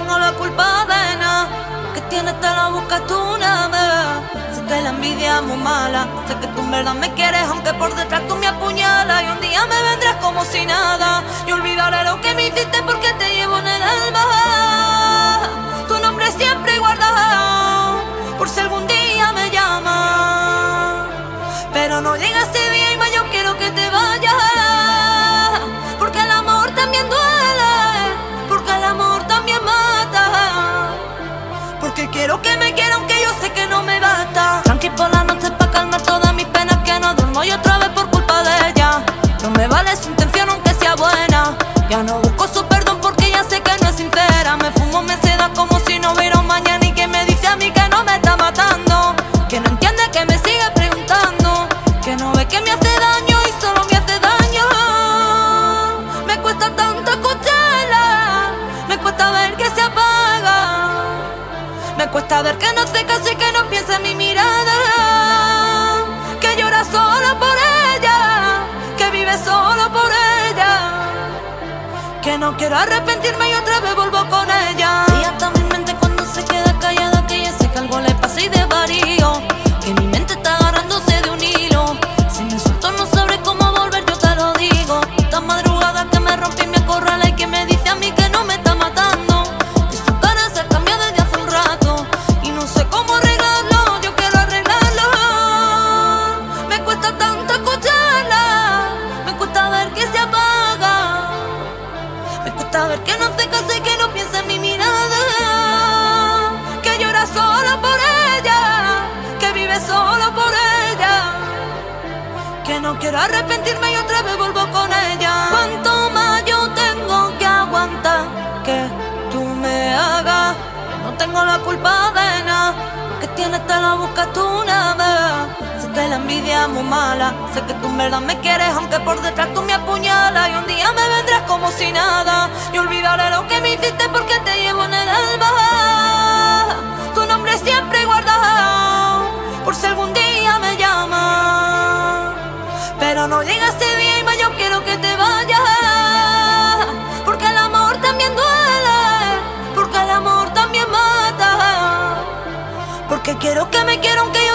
la culpa de nada. Que tienes te la busca tú nada. Sé que la envidia es muy mala. Sé que tú en verdad me quieres, aunque por detrás tú me apuñalas. Y un día me vendrás como si nada. Y olvidaré lo que me hiciste porque te llevo en el alma. Tu nombre siempre guardado. Por si algún día me llamas. Pero no llega ese día y más buena. Ya no busco su perdón porque ya sé que no es sincera. Me fumo, me seda como si no hubiera un mañana y que me dice a mí que no me está matando. Que no entiende que me sigue preguntando. Que no ve que me hace daño y solo me hace daño. Me cuesta tanto escucharla. Me cuesta ver que se apaga. Me cuesta ver que no se casi que no piensa en mi No quiero arrepentirme y otra vez vuelvo con ella. Ver que no se casa y que no piensa en mi mirada. Que llora solo por ella. Que vive solo por ella. Que no quiero arrepentirme y otra vez vuelvo con ella. Cuanto más yo tengo que aguantar que tú me hagas. No tengo la culpa de nada. Que tienes te la busca tú nada. Sé que la envidia es muy mala. Sé que tú en verdad me quieres, aunque por detrás tú me apuñalas. Y un día me vendrás como si nada. Que porque te llevo en el alma. Tu nombre siempre guardado. Por si algún día me llamas. Pero no llega ese más yo quiero que te vayas. Porque el amor también duele. Porque el amor también mata. Porque quiero que me quiera aunque yo